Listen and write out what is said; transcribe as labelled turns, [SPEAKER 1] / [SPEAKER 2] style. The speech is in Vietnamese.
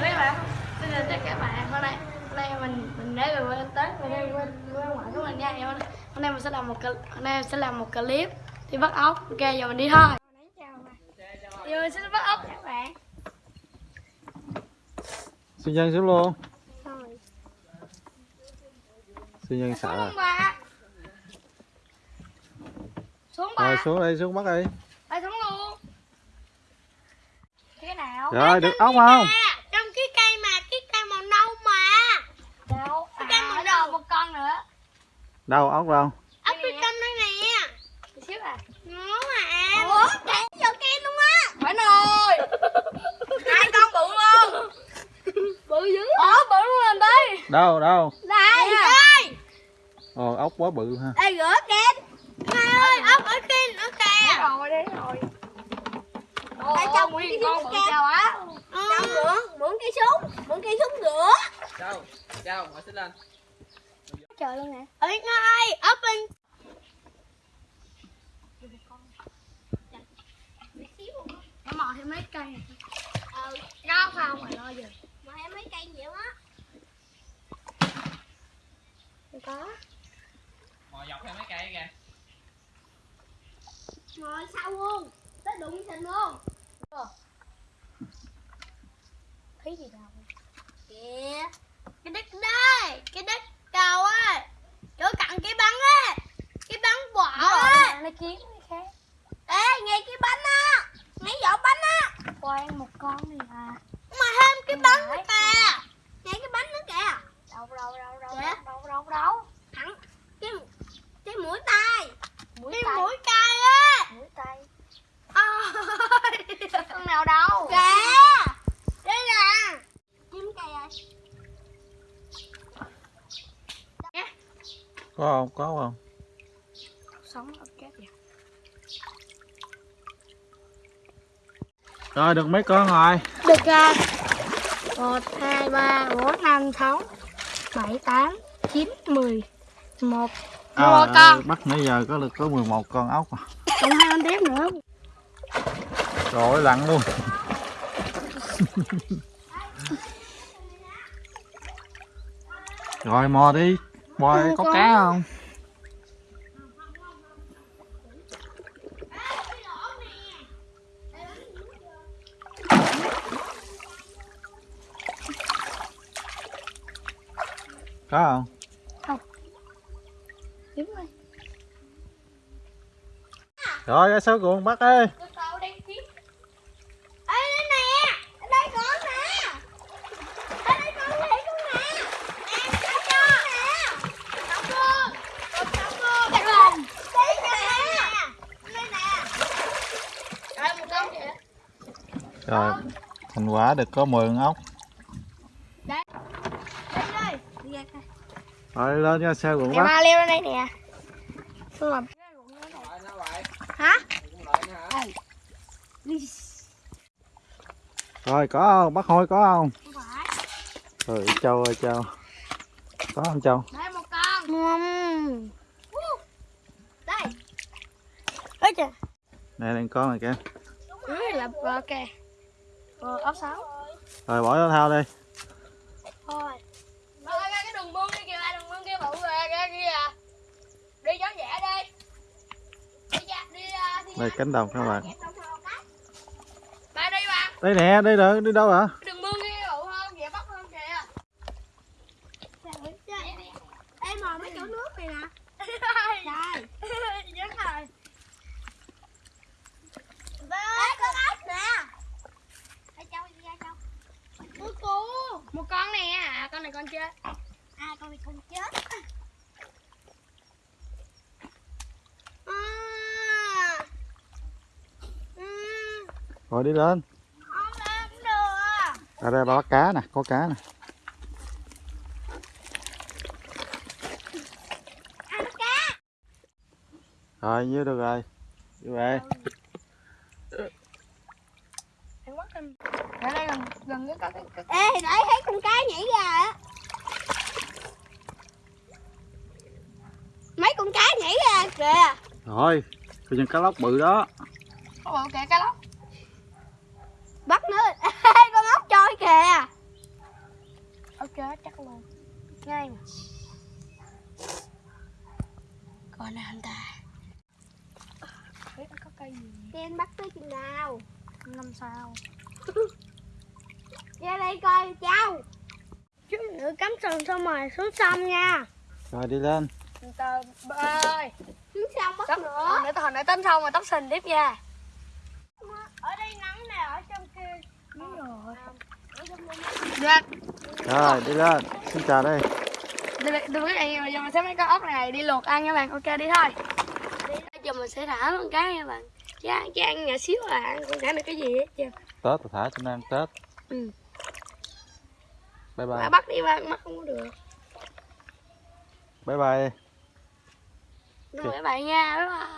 [SPEAKER 1] chào các bạn. Xin chào tất cả các bạn. Hôm nay hôm nay mình mình đã về quê tết về đây quê quê ngoại của mình nha. Hôm nay, hôm nay mình sẽ làm một cl- hôm nay mình sẽ làm một clip đi bắt ốc. Ok giờ mình đi thôi. Giờ mình sẽ bắt ốc các bạn.
[SPEAKER 2] Sư nhân xuống luôn. Sư nhân sợ
[SPEAKER 1] xuống ba
[SPEAKER 2] Rồi xuống đi xuống bắt đi.
[SPEAKER 1] Ê, xuống luôn. Cái nào?
[SPEAKER 2] Rồi được ốc không
[SPEAKER 3] trong cái cây mà cái cây màu nâu mà
[SPEAKER 1] đâu à,
[SPEAKER 3] Cái màu
[SPEAKER 1] đâu
[SPEAKER 3] đầu.
[SPEAKER 1] một con nữa
[SPEAKER 2] Đâu ốc đâu?
[SPEAKER 3] Ốc bên trong đây nè.
[SPEAKER 1] Xíu à?
[SPEAKER 3] Nó mà ủa? Kẹt vô luôn á.
[SPEAKER 1] Phải rồi.
[SPEAKER 3] Hai con bự luôn.
[SPEAKER 1] Bự dữ. Ờ bự luôn lên đây
[SPEAKER 2] Đâu đâu?
[SPEAKER 3] Đây ơi
[SPEAKER 2] Ồ ốc quá bự ha.
[SPEAKER 3] Đây rửa kẹt mai ơi ốc ở kia ở kìa.
[SPEAKER 1] Rồi đấy rồi.
[SPEAKER 3] Tại
[SPEAKER 1] Ồ,
[SPEAKER 3] trong
[SPEAKER 1] nguyên
[SPEAKER 3] cái
[SPEAKER 1] con
[SPEAKER 3] súng
[SPEAKER 1] bự chào á.
[SPEAKER 3] Trong rửa mượn cây súng mượn cây súng rửa
[SPEAKER 4] Châu, Châu, ngồi xích lên
[SPEAKER 1] trời luôn nè.
[SPEAKER 3] Ơi ngay bên
[SPEAKER 1] nó mò thêm mấy cây này.
[SPEAKER 3] Ờ
[SPEAKER 1] có không mà lo giờ.
[SPEAKER 3] Mà em mấy cây nhiều á.
[SPEAKER 1] Không có.
[SPEAKER 4] Ngồi dọc theo mấy cây kìa.
[SPEAKER 3] Ngồi sau luôn? Tới đụng thịt luôn.
[SPEAKER 1] Thấy gì đâu.
[SPEAKER 3] Kìa. Cái đất đây cái đất cầu á chỗ cặn cái bắn á cái bắn vỏ
[SPEAKER 1] kiếm cái khác?
[SPEAKER 3] Ê ngay cái bánh á. Ngay vỏ bánh á.
[SPEAKER 1] Quan một con này à
[SPEAKER 3] mà thêm cái bánh nữa kìa. Ngay cái bánh nữa kìa.
[SPEAKER 1] Đâu đâu đâu đâu
[SPEAKER 3] Dạ.
[SPEAKER 1] đâu đâu đâu
[SPEAKER 3] thẳng. Cái cái mũi tay.
[SPEAKER 1] Mũi
[SPEAKER 3] cái
[SPEAKER 1] tay.
[SPEAKER 3] mũi tay á.
[SPEAKER 1] Mũi tay.
[SPEAKER 3] Ôi.
[SPEAKER 1] Con nào đâu?
[SPEAKER 3] Kìa đây nè. Kiếm cây ơi
[SPEAKER 2] Có không? Có không
[SPEAKER 1] chết vậy
[SPEAKER 2] Rồi được mấy con rồi?
[SPEAKER 1] Được ra một hai ba bốn năm sáu bảy tám chín mười một.
[SPEAKER 2] À,
[SPEAKER 1] một con.
[SPEAKER 2] Bắt nãy giờ có được có 11 con ốc à.
[SPEAKER 1] còn hai con tiếp nữa.
[SPEAKER 2] Rồi lặn luôn. Rồi mò đi. Mò có
[SPEAKER 1] con.
[SPEAKER 2] cá không Có không
[SPEAKER 1] tiếp rồi
[SPEAKER 2] Rồi ra số cuộn bắt đi
[SPEAKER 3] ê đây nè ở đây có nè ở đây con này con nè nè có cho nè đóng luôn đóng đóng luôn
[SPEAKER 1] Bắt luôn.
[SPEAKER 3] đây nè. Đây nè.
[SPEAKER 1] Đây một con kìa.
[SPEAKER 2] Rồi thành quả được có 10 con ốc
[SPEAKER 3] đây coi
[SPEAKER 2] Rồi lên ra xe cuộn
[SPEAKER 1] Em
[SPEAKER 2] bắt
[SPEAKER 1] ma leo lên đây nè. Làm.
[SPEAKER 4] Lại
[SPEAKER 3] hả?
[SPEAKER 2] Rồi có không? Bắt hôi có không?
[SPEAKER 3] Không phải.
[SPEAKER 2] Trời Châu ơi Châu. Có không Châu?
[SPEAKER 3] Đây một con.
[SPEAKER 1] Ngâm
[SPEAKER 3] đây.
[SPEAKER 1] Ôi trời
[SPEAKER 2] Nè đang con này kìa.
[SPEAKER 1] Dưới là ok Ờ, ốc sáu
[SPEAKER 2] Rồi bỏ nó thao đi.
[SPEAKER 1] Thôi Rồi ra cái đường mương kia kìa, đường mương kia bự rồi ra kia à Đi gió nhẹ đi Đi ra, đi ra, đi
[SPEAKER 2] Đây cánh đồng các bạn.
[SPEAKER 1] Ba đi ba
[SPEAKER 2] Đây nè đi được đi đâu hả?
[SPEAKER 1] Đường mương bự hơn, dễ bắt hơn kìa.
[SPEAKER 3] Em mò mấy chỗ nước này nè.
[SPEAKER 1] Trời. Dứt rồi.
[SPEAKER 3] Ê, con ốc nè. Ê, Châu đi ra cô
[SPEAKER 1] Một con nè, à con này con chơi
[SPEAKER 3] À con này con chết à. Ừ,
[SPEAKER 2] Rồi đi lên. Ở đây bắt cá nè có cá nè.
[SPEAKER 3] Ăn cá.
[SPEAKER 2] Rồi nhiêu được rồi. Đi về.
[SPEAKER 1] Ở đây gần, gần cái có cái, cái
[SPEAKER 3] Ê, để thấy con cá nhảy ra á. Mấy con cá nhảy ra kìa.
[SPEAKER 2] Rồi Bây giờ cá lóc bự đó.
[SPEAKER 1] Có bự kìa cái lóc
[SPEAKER 3] Bắt nữa Ê, con ốc trôi kìa.
[SPEAKER 1] Chắc luôn ngay mà. Còn nào anh ta? Biết nó có cây gì?
[SPEAKER 3] Đi anh bắt tới chừng nào?
[SPEAKER 1] Năm sao?
[SPEAKER 3] Ra đây coi cháu
[SPEAKER 1] chứ nữa cắm sừng xong rồi xuống sông nha.
[SPEAKER 2] Rồi đi lên.
[SPEAKER 1] Từ từ ơi.
[SPEAKER 3] Xuống sông bắt nữa.
[SPEAKER 1] Hồi nãy hồi nãy tắm xong rồi tóc sình tiếp nha
[SPEAKER 3] Ở đây nắng nè, ở trong kia
[SPEAKER 1] đúng rồi
[SPEAKER 2] đi lên. Xin chào đây.
[SPEAKER 1] Đưa các bạn bây giờ mình sẽ mấy con ốc này. Đi luộc ăn nha bạn. Ok đi thôi. Bây giờ mình sẽ thả con cái nha bạn. Chứ ăn chứ ăn nhỏ xíu à. Ăn không thả được cái gì hết chưa
[SPEAKER 2] tết tôi thả cho nó ăn tết.
[SPEAKER 1] Ừ.
[SPEAKER 2] Bye
[SPEAKER 1] Mà
[SPEAKER 2] bye
[SPEAKER 1] bắt đi ba bắt không có được.
[SPEAKER 2] Bye bye.
[SPEAKER 1] Rồi các bạn nha. Bye bye